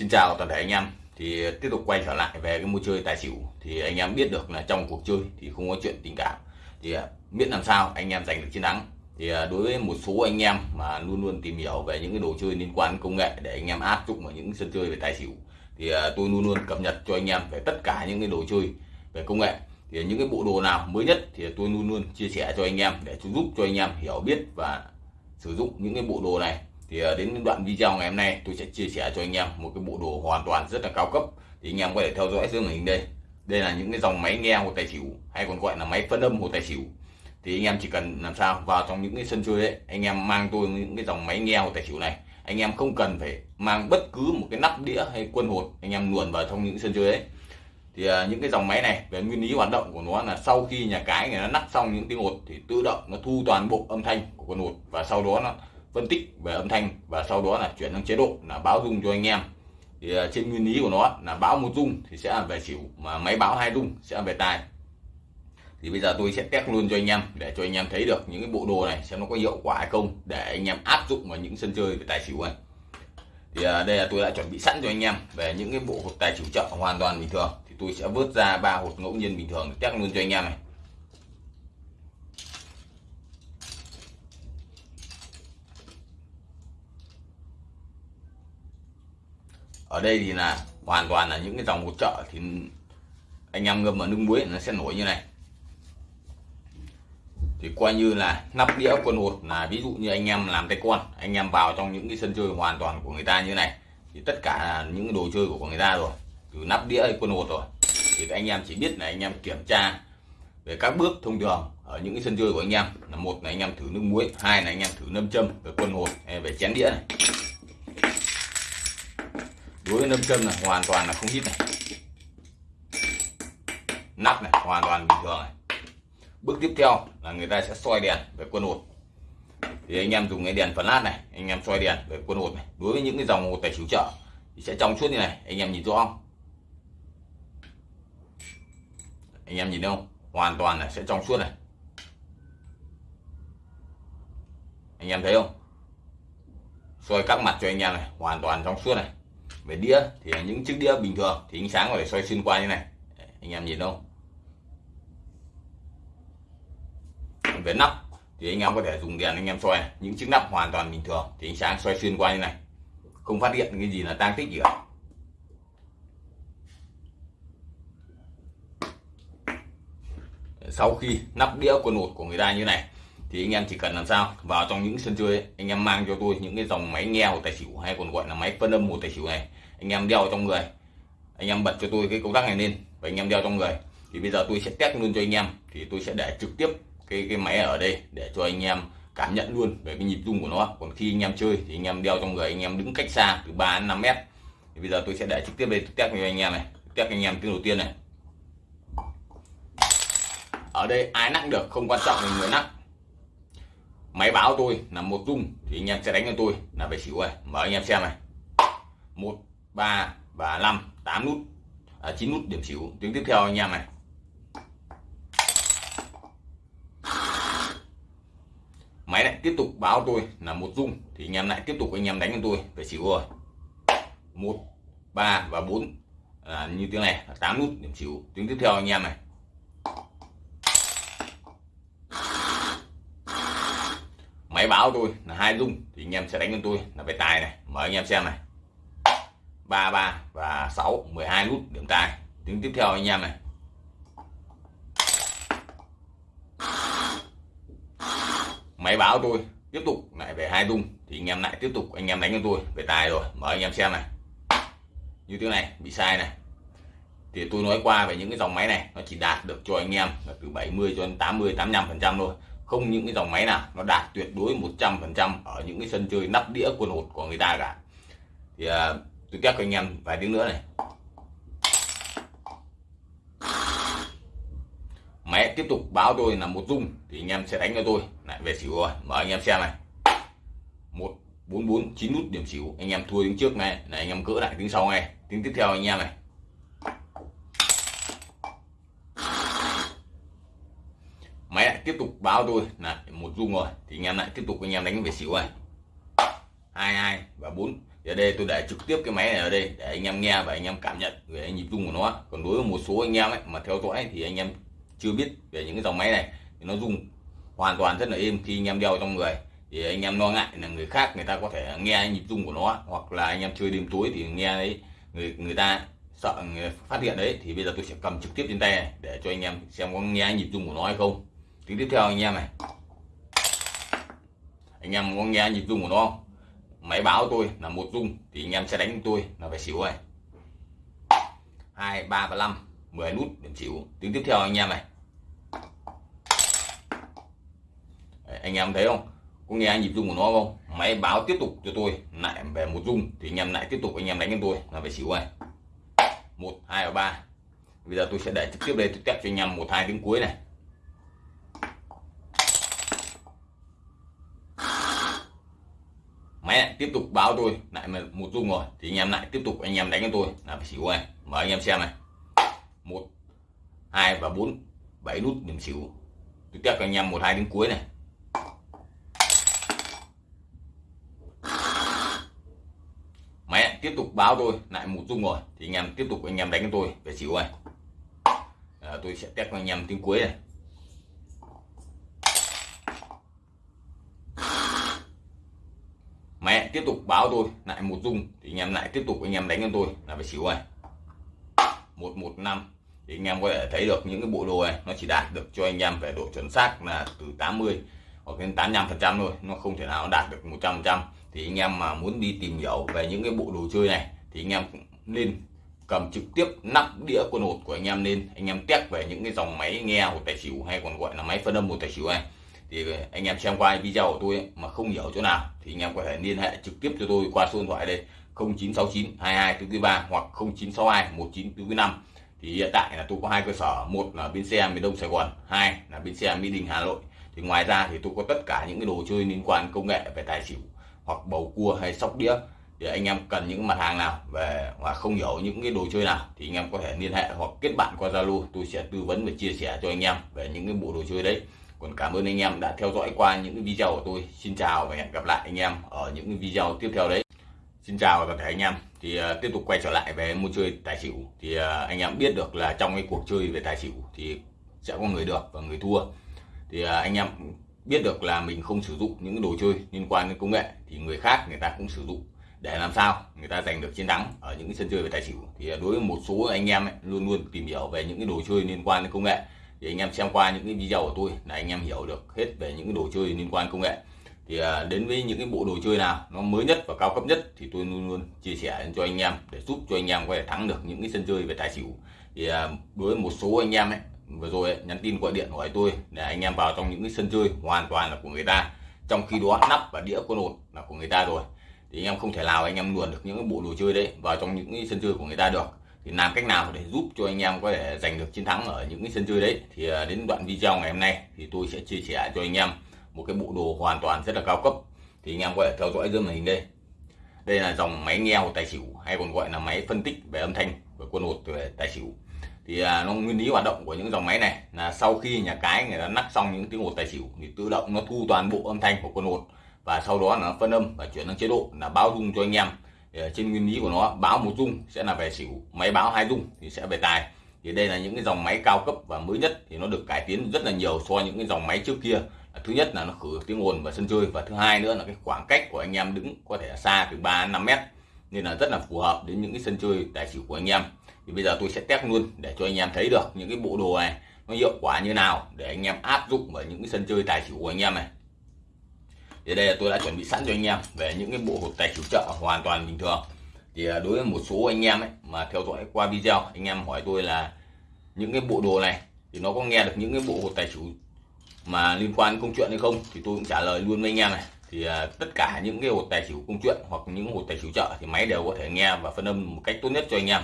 Xin chào toàn thể anh em. Thì tiếp tục quay trở lại về cái môi chơi tài xỉu. Thì anh em biết được là trong cuộc chơi thì không có chuyện tình cảm. Thì miễn biết làm sao anh em giành được chiến thắng. Thì à, đối với một số anh em mà luôn luôn tìm hiểu về những cái đồ chơi liên quan công nghệ để anh em áp dụng vào những sân chơi về tài xỉu, thì à, tôi luôn luôn cập nhật cho anh em về tất cả những cái đồ chơi về công nghệ. Thì những cái bộ đồ nào mới nhất thì tôi luôn luôn chia sẻ cho anh em để giúp cho anh em hiểu biết và sử dụng những cái bộ đồ này thì ờ, đến đoạn video ngày hôm nay tôi sẽ chia sẻ cho anh em một cái bộ đồ hoàn toàn rất là cao cấp. Thì anh em có thể theo dõi dưới màn hình đây. Đây là những cái dòng máy nghe hồ tài xỉu, hay còn gọi là máy phân âm hồ tài xỉu. Thì anh em chỉ cần làm sao, vào trong những cái sân chơi đấy, anh em mang tôi những cái dòng máy nghe hồ tài xỉu này. Anh em không cần phải mang bất cứ một cái nắp đĩa hay quân hột, anh em luồn vào trong những sân chơi đấy. Thì ờ, những cái dòng máy này, về nguyên lý hoạt động của nó là sau khi nhà cái người nó nắp xong những tiếng hột thì tự động nó thu toàn bộ âm thanh của con hột. Và sau đó nó phân tích về âm thanh và sau đó là chuyển sang chế độ là báo rung cho anh em. Thì à, trên nguyên lý của nó là báo một rung thì sẽ là về xỉu, mà máy báo hai rung sẽ là về tài thì bây giờ tôi sẽ test luôn cho anh em để cho anh em thấy được những cái bộ đồ này xem nó có hiệu quả hay không để anh em áp dụng vào những sân chơi về tài xỉu này thì à, đây là tôi đã chuẩn bị sẵn cho anh em về những cái bộ hột tài xỉu chợ hoàn toàn bình thường. Thì tôi sẽ vớt ra ba hột ngẫu nhiên bình thường để test luôn cho anh em này. Ở đây thì là hoàn toàn là những cái dòng hỗ trợ thì anh em ngâm ở nước muối nó sẽ nổi như này. Thì coi như là nắp đĩa quân hột là ví dụ như anh em làm tay con, anh em vào trong những cái sân chơi hoàn toàn của người ta như này, thì tất cả là những đồ chơi của người ta rồi. Từ nắp đĩa hay quân hột rồi, thì anh em chỉ biết là anh em kiểm tra về các bước thông thường ở những cái sân chơi của anh em. Là một là anh em thử nước muối, hai là anh em thử nâm châm về quân hột về chén đĩa này với nâm châm này, hoàn toàn là không hít này. Nắp này, hoàn toàn bình thường này. Bước tiếp theo là người ta sẽ soi đèn về quân hột. Thì anh em dùng cái đèn lát này, anh em soi đèn về quân hột này. Đối với những cái dòng hột tài xỉu chợ, thì sẽ trong suốt như này, anh em nhìn rõ không? Anh em nhìn thấy không? Hoàn toàn là sẽ trong suốt này. Anh em thấy không? Soi các mặt cho anh em này, hoàn toàn trong suốt này về đĩa thì những chiếc đĩa bình thường thì ánh sáng có thể soi xuyên qua như này. Anh em nhìn không? Về nắp thì anh em có thể dùng đèn anh em soi những chiếc nắp hoàn toàn bình thường thì ánh sáng soi xuyên qua như này. Không phát hiện cái gì là tang tích gì cả. Sau khi nắp đĩa quần hột của người ta như này thì anh em chỉ cần làm sao? Vào trong những sân chơi ấy, anh em mang cho tôi những cái dòng máy nghe hồ tài xỉu hay còn gọi là máy phân âm hồ tài xỉu này anh em đeo trong người. Anh em bật cho tôi cái công tắc này lên và anh em đeo trong người. Thì bây giờ tôi sẽ test luôn cho anh em. Thì tôi sẽ để trực tiếp cái cái máy ở đây để cho anh em cảm nhận luôn về cái nhịp rung của nó. Còn khi anh em chơi thì anh em đeo trong người, anh em đứng cách xa từ 3 đến 5 mét. Thì bây giờ tôi sẽ để trực tiếp đây test cho anh em này. Test anh em tiếng đầu tiên này. Ở đây ai nặng được không quan trọng là người nặng máy báo tôi là một rung thì anh em sẽ đánh cho tôi là về xỉu này mở anh em xem này. Một ba và năm tám nút. À, 9 nút điểm xỉu. Tiếng tiếp theo anh em này. Máy lại tiếp tục báo tôi là một rung thì anh em lại tiếp tục anh em đánh cho tôi về xỉu rồi. Một ba và bốn. À, như tiếng này là 8 nút điểm xỉu. Tiếng tiếp theo anh em này. Máy báo tôi là hai rung thì anh em sẽ đánh cho tôi là về tài này. Mời anh em xem này ba ba và sáu 12 nút điểm tài tiếng tiếp theo anh em này. Máy báo tôi tiếp tục lại về hai rung thì anh em lại tiếp tục, anh em đánh cho tôi về tài rồi. Mời anh em xem này. Như thế này, bị sai này. Thì tôi nói qua về những cái dòng máy này, nó chỉ đạt được cho anh em là từ 70 cho đến 80 85 phần trăm thôi. Không những cái dòng máy nào, nó đạt tuyệt đối 100 phần trăm ở những cái sân chơi nắp đĩa quân hột của người ta cả. Thì à, tôi test cho anh em vài tiếng nữa này. Máy tiếp tục báo tôi là một rung thì anh em sẽ đánh cho tôi. Lại về xỉu rồi, mở anh em xem này. Một, bốn bốn, chín nút điểm xỉu, anh em thua tiếng trước này này, anh em cỡ lại tiếng sau này tiếng tiếp theo anh em này. Máy lại tiếp tục báo tôi là một rung rồi, thì anh em lại tiếp tục anh em đánh về xỉu này. Hai hai và bốn thì ở đây tôi để trực tiếp cái máy này ở đây để anh em nghe và anh em cảm nhận về nhịp rung của nó. Còn đối với một số anh em ấy mà theo dõi thì anh em chưa biết về những cái dòng máy này thì nó rung hoàn toàn rất là êm khi anh em đeo trong người. Thì anh em lo ngại là người khác người ta có thể nghe nhịp rung của nó hoặc là anh em chơi đêm tối thì nghe đấy, người người ta sợ người phát hiện đấy thì bây giờ tôi sẽ cầm trực tiếp trên tay này để cho anh em xem có nghe nhịp rung của nó hay không. Tiếng tiếp theo anh em này. Anh em có nghe nhịp rung của nó không? Máy báo tôi là một rung thì anh em sẽ đánh tôi là phải xỉu này hai ba và năm mười nút điểm xỉu. Tiếng tiếp theo anh em này. Đấy, anh em thấy không? Có nghe nhịp rung của nó không? Máy báo tiếp tục cho tôi lại về một rung thì anh em lại tiếp tục anh em đánh cho tôi là phải xỉu này một hai và ba. Bây giờ tôi sẽ để trực tiếp đây tôi test cho anh em một hai tiếng cuối này. Máy lại tiếp tục báo tôi. Lại một rung rồi thì anh em lại tiếp tục anh em đánh cho tôi. Là phải xỉu này mời anh em xem này. Một hai và bốn. Bảy nút điểm xỉu. Tôi test cho anh em một hai tiếng cuối này. Máy tiếp tục báo tôi. Lại một rung rồi thì anh em tiếp tục anh em đánh cho tôi. Về xỉu này à, tôi sẽ test cho anh em tiếng cuối này. Tiếp tục báo tôi, lại một dung, thì anh em lại tiếp tục anh em đánh cho tôi, là phải xỉu này một một, năm, thì anh em có thể thấy được những cái bộ đồ này, nó chỉ đạt được cho anh em về độ chuẩn xác là từ 80 hoặc đến 85 phần trăm thôi, nó không thể nào đạt được 100 phần trăm. Thì anh em mà muốn đi tìm hiểu về những cái bộ đồ chơi này, thì anh em cũng nên cầm trực tiếp nắp đĩa quân hột của anh em lên, anh em test về những cái dòng máy nghe của tài xỉu hay còn gọi là máy phân âm một tài xỉu này thì anh em xem qua video của tôi ấy, mà không hiểu chỗ nào thì anh em có thể liên hệ trực tiếp cho tôi qua số điện thoại đây 0969 22 443 hoặc 0962 1945 thì hiện tại là tôi có hai cơ sở một là bến xe miền Đông Sài Gòn hai là bến xe Mỹ Đình Hà Nội. Thì ngoài ra thì tôi có tất cả những cái đồ chơi liên quan công nghệ về tài xỉu hoặc bầu cua hay sóc đĩa. Thì anh em cần những mặt hàng nào về và không hiểu những cái đồ chơi nào thì anh em có thể liên hệ hoặc kết bạn qua Zalo tôi sẽ tư vấn và chia sẻ cho anh em về những cái bộ đồ chơi đấy còn cảm ơn anh em đã theo dõi qua những video của tôi. Xin chào và hẹn gặp lại anh em ở những video tiếp theo đấy. Xin chào và toàn thể anh em. Thì uh, tiếp tục quay trở lại về môn chơi tài xỉu. Thì uh, anh em biết được là trong cái cuộc chơi về tài xỉu thì sẽ có người được và người thua. Thì uh, anh em biết được là mình không sử dụng những đồ chơi liên quan đến công nghệ thì người khác người ta cũng sử dụng để làm sao người ta giành được chiến thắng ở những sân chơi về tài xỉu. Thì đối với một số anh em ấy, luôn luôn tìm hiểu về những cái đồ chơi liên quan đến công nghệ thì anh em xem qua những cái video của tôi là anh em hiểu được hết về những cái đồ chơi liên quan công nghệ. Thì à, đến với những cái bộ đồ chơi nào nó mới nhất và cao cấp nhất thì tôi luôn luôn chia sẻ cho anh em để giúp cho anh em có thể thắng được những cái sân chơi về tài xỉu. Thì đối với một số anh em ấy vừa rồi ấy, nhắn tin gọi điện hỏi tôi để anh em vào trong những cái sân chơi hoàn toàn là của người ta. Trong khi đó nắp và đĩa con hột là của người ta rồi. Thì anh em không thể nào anh em luồn được những cái bộ đồ chơi đấy vào trong những cái sân chơi của người ta được thì làm cách nào để giúp cho anh em có thể giành được chiến thắng ở những cái sân chơi đấy? Thì à, đến đoạn video ngày hôm nay thì tôi sẽ chia sẻ cho anh em một cái bộ đồ hoàn toàn rất là cao cấp. Thì anh em có thể theo dõi dưới màn hình đây. Đây là dòng máy nghe hột tài xỉu hay còn gọi là máy phân tích về âm thanh của quân hột về tài xỉu. Thì à, nó nguyên lý hoạt động của những dòng máy này là sau khi nhà cái người ta nắp xong những tiếng hột tài xỉu thì tự động nó thu toàn bộ âm thanh của quân hột và sau đó là nó phân âm và chuyển sang chế độ là báo dung cho anh em. Ờ, trên nguyên lý của nó, báo một dung sẽ là về xỉu, máy báo hai dung thì sẽ về tài. Thì đây là những cái dòng máy cao cấp và mới nhất thì nó được cải tiến rất là nhiều so với những cái dòng máy trước kia. Thứ nhất là nó khử tiếng ồn và sân chơi và thứ hai nữa là cái khoảng cách của anh em đứng có thể xa từ 3 5 mét. Nên là rất là phù hợp đến những cái sân chơi tài xỉu của anh em. Thì bây giờ tôi sẽ test luôn để cho anh em thấy được những cái bộ đồ này nó hiệu quả như nào để anh em áp dụng vào những cái sân chơi tài xỉu của anh em này thì đây là tôi đã chuẩn bị sẵn cho anh em về những cái bộ hột tài chủ trợ hoàn toàn bình thường. Thì à, đối với một số anh em ấy mà theo dõi qua video, anh em hỏi tôi là những cái bộ đồ này thì nó có nghe được những cái bộ hột tài chủ mà liên quan đến công chuyện hay không? Thì tôi cũng trả lời luôn với anh em này. Thì à, tất cả những cái hột tài xỉu công chuyện hoặc những hột tài xỉu chợ thì máy đều có thể nghe và phân âm một cách tốt nhất cho anh em.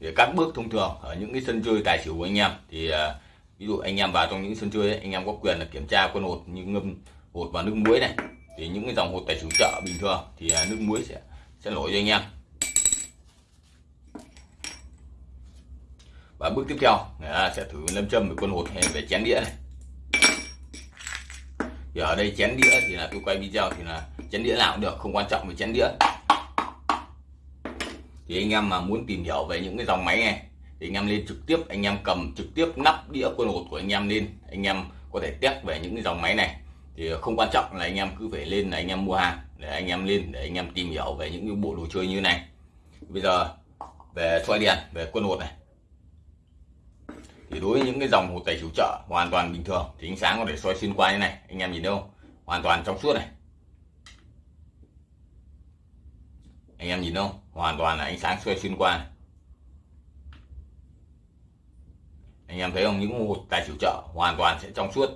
Để các bước thông thường ở những cái sân chơi tài xỉu của anh em thì à, ví dụ anh em vào trong những sân chơi ấy, anh em có quyền là kiểm tra con hột như ngâm hột vào nước muối này. Thì những cái dòng hột tài chủ chợ bình thường thì à, nước muối sẽ sẽ nổi cho anh em. Và bước tiếp theo người sẽ thử lâm châm với con hột hay về chén đĩa này. Thì ở đây chén đĩa thì là tôi quay video thì là chén đĩa nào cũng được không quan trọng về chén đĩa. Thì anh em mà muốn tìm hiểu về những cái dòng máy này thì anh em lên trực tiếp, anh em cầm trực tiếp nắp đĩa quân hột của anh em lên. Anh em có thể test về những cái dòng máy này. Thì không quan trọng là anh em cứ phải lên là anh em mua hàng, để anh em lên để anh em tìm hiểu về những cái bộ đồ chơi như này. Bây giờ về xoay đèn, về quân hột này. Thì đối với những cái dòng hột tài chủ trợ hoàn toàn bình thường, thì ánh sáng có thể soi xuyên qua như này, anh em nhìn thấy không? Hoàn toàn trong suốt này. Anh em nhìn không? Hoàn toàn là ánh sáng soi xuyên qua này. Anh em thấy không? Những một tài chủ trợ hoàn toàn sẽ trong suốt.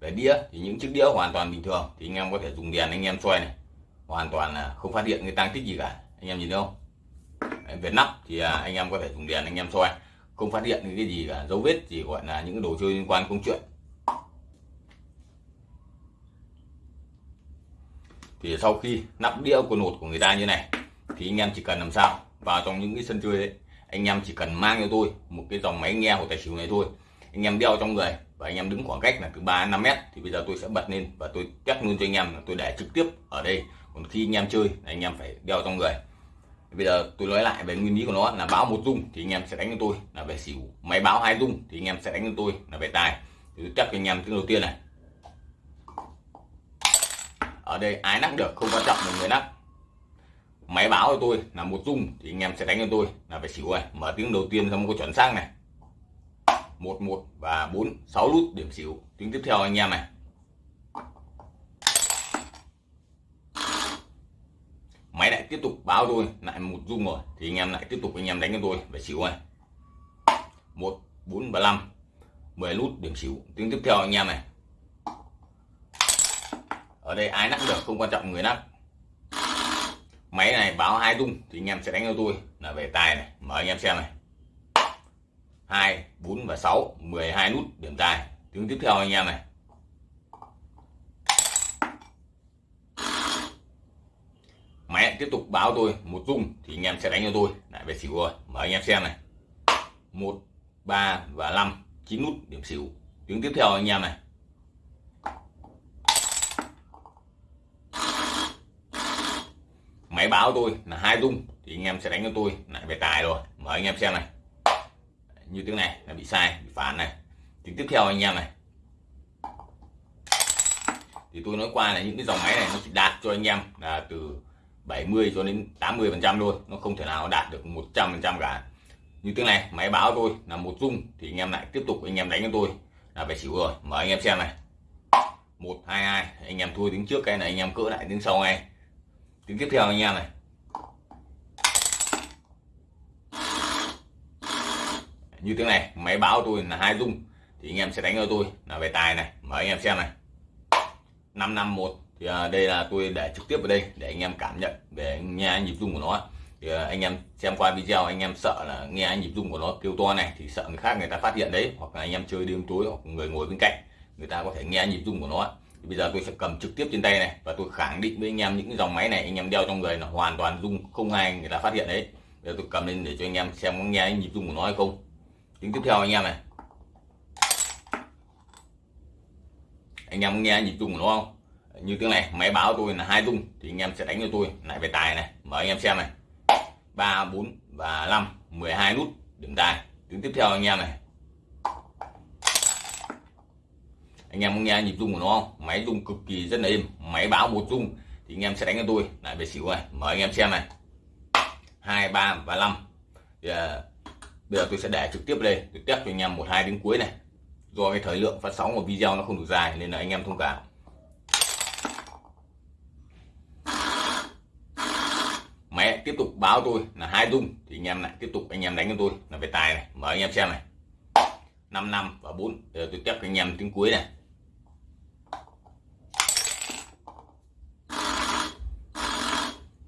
Về đĩa thì những chiếc đĩa hoàn toàn bình thường thì anh em có thể dùng đèn anh em xoay này. Hoàn toàn là không phát hiện cái tăng tích gì cả. Anh em nhìn thấy không? Về nắp thì à, anh em có thể dùng đèn anh em xoay không phát hiện cái gì cả. Dấu vết gì gọi là những đồ chơi liên quan công chuyện. Thì sau khi nắp đĩa của nột của người ta như này, thì anh em chỉ cần làm sao vào trong những cái sân chơi đấy anh em chỉ cần mang cho tôi một cái dòng máy nghe của tài xỉu này thôi. Anh em đeo trong người và anh em đứng khoảng cách là từ 3 5 mét thì bây giờ tôi sẽ bật lên và tôi test luôn cho anh em là tôi để trực tiếp ở đây. Còn khi anh em chơi anh em phải đeo trong người. Bây giờ tôi nói lại về nguyên lý của nó là báo một dung thì anh em sẽ đánh cho tôi. Là về xỉu máy báo hai dung thì anh em sẽ đánh cho tôi. Là về tài thì tôi chắc cho anh em tiếng đầu tiên này. Ở đây ai nắp được không quan trọng là người nắp máy báo của tôi là một dung thì anh em sẽ đánh cho tôi là phải xỉu này mở tiếng đầu tiên xong có chuẩn xác này. Một một và bốn, sáu nút điểm xỉu. Tiếng tiếp theo anh em này. Máy lại tiếp tục báo tôi, lại một dung rồi. Thì anh em lại tiếp tục anh em đánh cho tôi, phải xỉu này một, bốn và năm, mười nút điểm xỉu. Tiếng tiếp theo anh em này. Ở đây ai nắp được, không quan trọng người nắp máy này báo hai tung, thì anh em sẽ đánh cho tôi. Là về tài này, mở anh em xem này. Hai, bốn và sáu 12 nút, điểm tài. Tiếng tiếp theo anh em này. Máy tiếp tục báo tôi một dung thì anh em sẽ đánh cho tôi. Lại về xỉu rồi, mở anh em xem này. Một, ba và năm, chín nút, điểm xỉu. Tiếng tiếp theo anh em này. Máy báo tôi là hai rung thì anh em sẽ đánh cho tôi lại về tài rồi mở anh em xem này. Như tiếng này, là bị sai, bị phản này. Tiếng tiếp theo anh em này. Thì tôi nói qua là những cái dòng máy này nó chỉ đạt cho anh em là từ 70 cho đến 80 phần trăm thôi. Nó không thể nào đạt được 100 phần trăm cả. Như tiếng này, máy báo tôi là một rung thì anh em lại tiếp tục anh em đánh cho tôi là phải xỉu rồi mở anh em xem này. Một, hai hai, anh em thua tiếng trước cái này, anh em cỡ lại tiếng sau ngay tiếng tiếp theo anh em này. Như tiếng này, máy báo tôi là hai dung, thì anh em sẽ đánh cho tôi là về tài này. Mở anh em xem này. 551 thì à, đây là tôi để trực tiếp ở đây để anh em cảm nhận về nghe nhịp rung của nó. Thì à, anh em xem qua video, anh em sợ là nghe nhịp rung của nó kêu to này, thì sợ người khác người ta phát hiện đấy, hoặc là anh em chơi đêm tối hoặc người ngồi bên cạnh, người ta có thể nghe nhịp rung của nó thì bây giờ tôi sẽ cầm trực tiếp trên tay này và tôi khẳng định với anh em những cái dòng máy này, anh em đeo trong người là hoàn toàn rung không ai người ta phát hiện đấy bây giờ tôi cầm lên để cho anh em xem có nghe nhịp rung của nó hay không. Tiếng tiếp theo anh em này. Anh em nghe nhịp rung của nó không? Như tiếng này, máy báo tôi là hai rung, thì anh em sẽ đánh cho tôi. Lại về tài này, mở anh em xem này. ba, bốn và năm 12 nút, điểm tài. Tiếng tiếp theo anh em này. Anh em nghe nhịp rung của nó không? Máy rung cực kỳ rất là êm máy báo một rung. Thì anh em sẽ đánh cho tôi. Lại về xỉu này mở anh em xem này. Hai ba và năm. Thì, à, bây giờ tôi sẽ để trực tiếp đây. Tôi tiếp cho anh em một hai đến cuối này. Do cái thời lượng phát sóng của video nó không đủ dài nên là anh em thông cảm. Máy tiếp tục báo tôi là hai dung thì anh em lại tiếp tục anh em đánh cho tôi là về tài này. Mở anh em xem này. 5 năm và 4 Để tôi test anh em tiếng cuối này.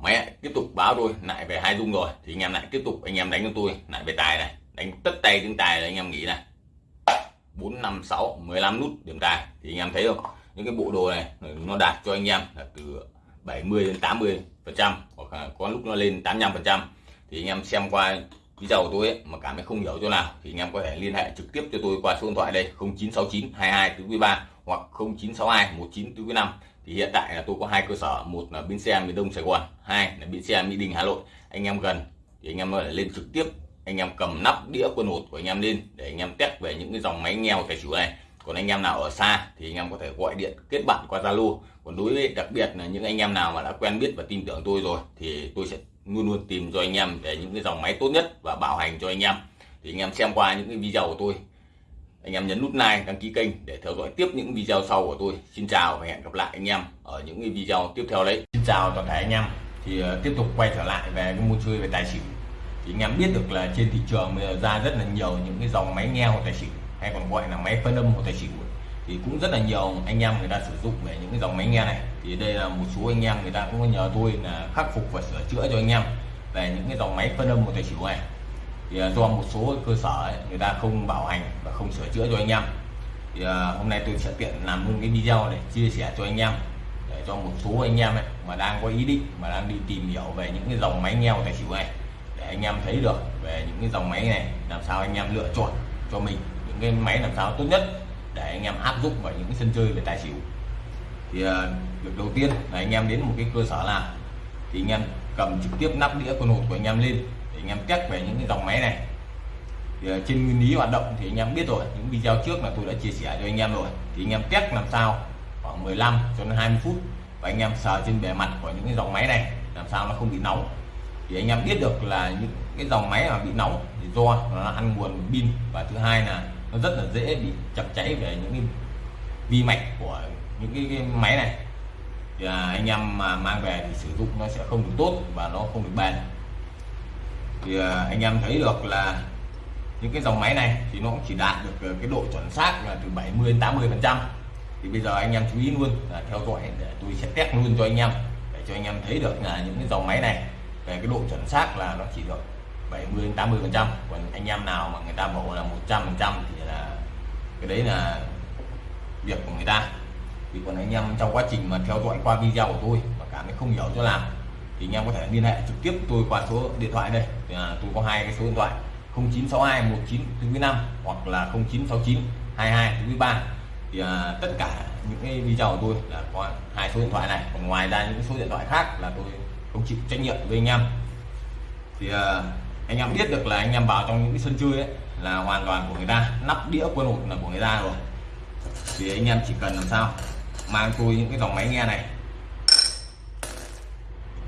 Mẹ tiếp tục báo tôi lại về hai dung rồi. Thì anh em lại tiếp tục anh em đánh cho tôi lại về tài này. Đánh tất tay tiếng tài là anh em nghĩ này. Bốn năm sáu mười lăm nút điểm tài. Thì anh em thấy không? Những cái bộ đồ này nó đạt cho anh em là từ 70 đến 80 phần trăm hoặc là có lúc nó lên 85 phần trăm. Thì anh em xem qua video của tôi ấy, mà cảm thấy không hiểu chỗ nào thì anh em có thể liên hệ trực tiếp cho tôi qua số điện thoại đây 0969 22 43 hoặc 0962 1945 thì hiện tại là tôi có hai cơ sở, một là bến xe miền Đông Sài Gòn, hai là bến xe Mỹ Đình Hà Nội. Anh em gần thì anh em có thể lên trực tiếp, anh em cầm nắp đĩa quân hột của anh em lên để anh em test về những cái dòng máy nghèo tài xỉu này. Còn anh em nào ở xa thì anh em có thể gọi điện kết bạn qua Zalo. Còn đối với đặc biệt là những anh em nào mà đã quen biết và tin tưởng tôi rồi thì tôi sẽ luôn luôn tìm cho anh em để những cái dòng máy tốt nhất và bảo hành cho anh em. Thì anh em xem qua những cái video của tôi anh em nhấn nút like đăng ký kênh để theo dõi tiếp những video sau của tôi. Xin chào và hẹn gặp lại anh em ở những cái video tiếp theo đấy. Xin chào toàn thể anh em. Thì uh, tiếp tục quay trở lại về cái môn chơi về tài xỉu. Thì anh em biết được là trên thị trường bây giờ ra rất là nhiều những cái dòng máy nghe của tài xỉu hay còn gọi là máy phân âm của tài xỉu thì cũng rất là nhiều anh em người ta sử dụng về những cái dòng máy nghe này. Thì đây là một số anh em người ta cũng nhờ tôi là khắc phục và sửa chữa cho anh em về những cái dòng máy phân âm của tài xỉu này thì à, do một số cơ sở ấy, người ta không bảo hành và không sửa chữa cho anh em. Thì à, hôm nay tôi sẽ tiện làm luôn cái video để chia sẻ cho anh em để cho một số anh em ấy mà đang có ý định mà đang đi tìm hiểu về những cái dòng máy nghèo tài xỉu này để anh em thấy được về những cái dòng máy này làm sao anh em lựa chọn cho mình những cái máy làm sao tốt nhất để anh em áp dụng vào những cái sân chơi về tài xỉu. Thì uh, việc đầu tiên là anh em đến một cái cơ sở nào thì anh em cầm trực tiếp nắp đĩa con hột của anh em lên anh em test về những cái dòng máy này. Thì ờ, trên nguyên lý hoạt động thì anh em biết rồi những video trước là tôi đã chia sẻ cho anh em rồi. Thì anh em test làm sao khoảng 15 cho đến 20 phút và anh em sờ trên bề mặt của những cái dòng máy này làm sao nó không bị nóng. Thì anh em biết được là những cái dòng máy mà bị nóng thì do nó ăn nguồn pin và thứ hai là nó rất là dễ bị chập cháy về những cái vi mạch của những cái, cái máy này. Thì à, anh em mà mang về thì sử dụng nó sẽ không được tốt và nó không được bền thì à, anh em thấy được là những cái dòng máy này thì nó cũng chỉ đạt được ờ, cái độ chuẩn xác là từ 70 đến 80 phần trăm. Thì bây giờ anh em chú ý luôn là theo dõi để tôi sẽ test luôn cho anh em, để cho anh em thấy được là những cái dòng máy này về cái độ chuẩn xác là nó chỉ được 70 đến 80 phần trăm. Còn anh em nào mà người ta bảo là 100 phần trăm thì là cái đấy là việc của người ta. Thì còn anh em trong quá trình mà theo dõi qua video của tôi mà cảm thấy không hiểu cho làm thì anh em có thể liên hệ trực tiếp tôi qua số điện thoại đây. À, tôi có hai cái số điện thoại 0962 1945 hoặc là 0969 22 43 thì à, tất cả những cái video của tôi là có hai số điện thoại này. Còn ngoài ra những số điện thoại khác là tôi không chịu trách nhiệm với anh em. Thì à, anh em biết được là anh em vào trong những cái sân chơi ấy là hoàn toàn của người ta nắp đĩa quân hột là của người ta rồi. Thì anh em chỉ cần làm sao? Mang tôi những cái dòng máy nghe này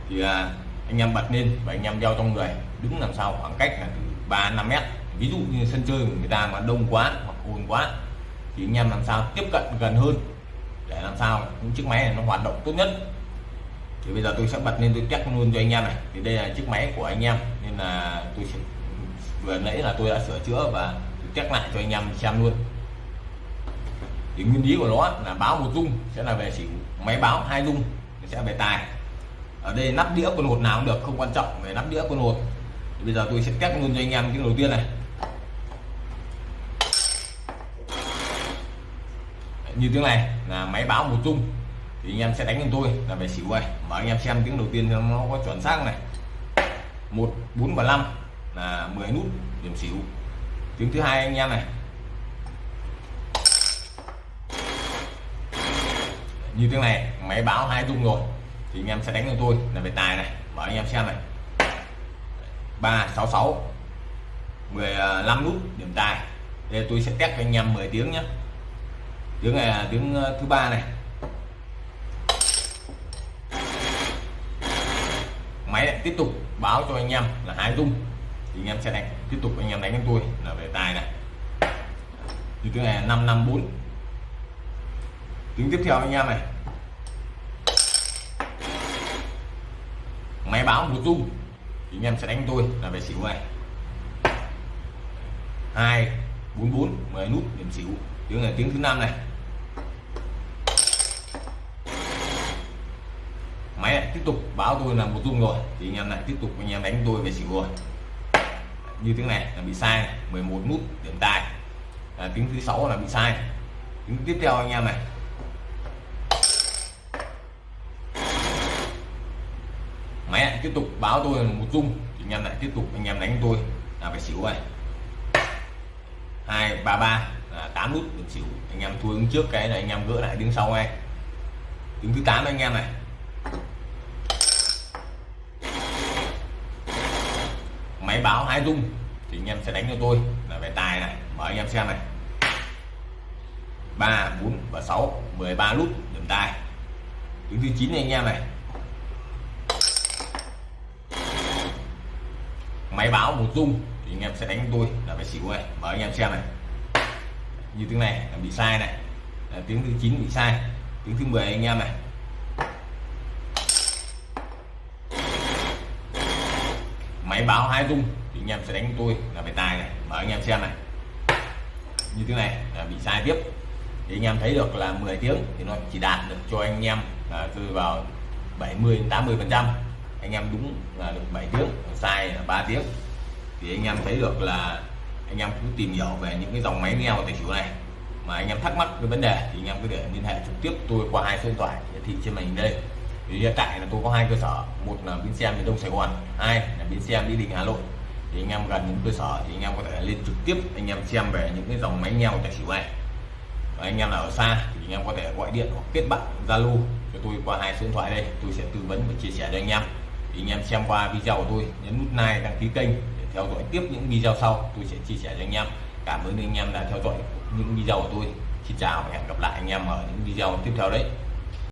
thì à, anh em bật lên và anh em đeo trong người, đứng làm sao khoảng cách là từ 3 5 mét. Ví dụ như sân chơi của người ta mà đông quá hoặc ồn quá, thì anh em làm sao tiếp cận gần hơn để làm sao những chiếc máy này nó hoạt động tốt nhất. Thì bây giờ tôi sẽ bật lên tôi test luôn cho anh em này. Thì đây là chiếc máy của anh em, nên là tôi sẽ, vừa nãy là tôi đã sửa chữa và tôi test lại cho anh em xem luôn. Thì nguyên lý của nó là báo một dung, sẽ là về xỉu máy báo hai dung sẽ về tài ở đây nắp đĩa con hột nào cũng được, không quan trọng về nắp đĩa con hột. Thì bây giờ tôi sẽ test luôn cho anh em cái đầu tiên này. Như tiếng này là máy báo một chung. Thì anh em sẽ đánh cho tôi là về xỉu này mà anh em xem tiếng đầu tiên nó có chuẩn xác này. Một, bốn và năm là 10 nút điểm xỉu. Tiếng thứ hai anh em này. Như tiếng này, máy báo hai chung rồi thì anh em sẽ đánh cho tôi. Là về tài này. Mở anh em xem này. Ba, sáu sáu. 15 nút, điểm tài. Đây tôi sẽ test cho anh em 10 tiếng nhé tiếng này là tiếng ờ, thứ ba này. Máy lại tiếp tục báo cho anh em là hai dung thì anh em sẽ đánh, tiếp tục anh em đánh với tôi là về tài này. Thì tiếng này là 554 tiếng tiếp theo anh em này. Máy báo một dung thì anh em sẽ đánh tôi là về xỉu này. Hai bốn bốn mười nút điểm xỉu. Tiếng này tiếng thứ năm này. Máy lại tiếp tục báo tôi là một dung rồi thì anh em lại tiếp tục anh em đánh tôi về xỉu rồi. Như tiếng này là bị sai 11 nút điểm tài. À, tiếng thứ sáu là bị sai. Tiếng tiếp theo anh em này máy lại tiếp tục báo tôi là một dung. Thì anh em lại tiếp tục, anh em đánh tôi. Là phải xỉu này hai, ba ba. Là 8 nút được xỉu. Anh em thua đứng trước cái này, anh em gỡ lại đứng sau ngay. Đứng thứ 8 anh em này. Máy báo hai dung. Thì anh em sẽ đánh cho tôi. Là về tài này. Mở anh em xem này. 3 4 và 6 13 nút điểm tài. Đứng thứ 9 này, anh em này. Máy báo một rung thì anh em sẽ đánh tôi là phải xỉu này mở anh em xem này. Như tiếng này là bị sai này. Là tiếng thứ 9 bị sai. Tiếng thứ 10 anh em này. Máy báo hai rung thì anh em sẽ đánh tôi là phải tài này. Mở anh em xem này. Như thế này là bị sai tiếp. Thì anh em thấy được là 10 tiếng thì nó chỉ đạt được cho anh em là rơi vào 70 80 phần trăm. Anh em đúng là được 7 tiếng sai là 3 tiếng. Thì anh em thấy được là anh em cứ tìm hiểu về những cái dòng máy neo tài xỉu này. Mà anh em thắc mắc cái vấn đề thì anh em có thể liên hệ trực tiếp tôi qua hai số điện thoại hiển thị trên màn hình đây. Thì hiện tại là tôi có hai cơ sở, một là bến xe miền đông sài gòn, hai là bến xe mỹ đình, hà nội. Thì anh em gần những cơ sở thì anh em có thể lên trực tiếp anh em xem về những cái dòng máy neo tài xỉu này. Và anh em nào ở xa thì anh em có thể gọi điện hoặc kết bạn zalo cho tôi qua hai số điện thoại đây, tôi sẽ tư vấn và chia sẻ cho anh em thì anh em xem qua video của tôi, nhấn nút like, đăng ký kênh để theo dõi tiếp những video sau. Tôi sẽ chia sẻ cho anh em. Cảm ơn anh em đã theo dõi những video của tôi. Xin chào và hẹn gặp lại anh em ở những video tiếp theo đấy.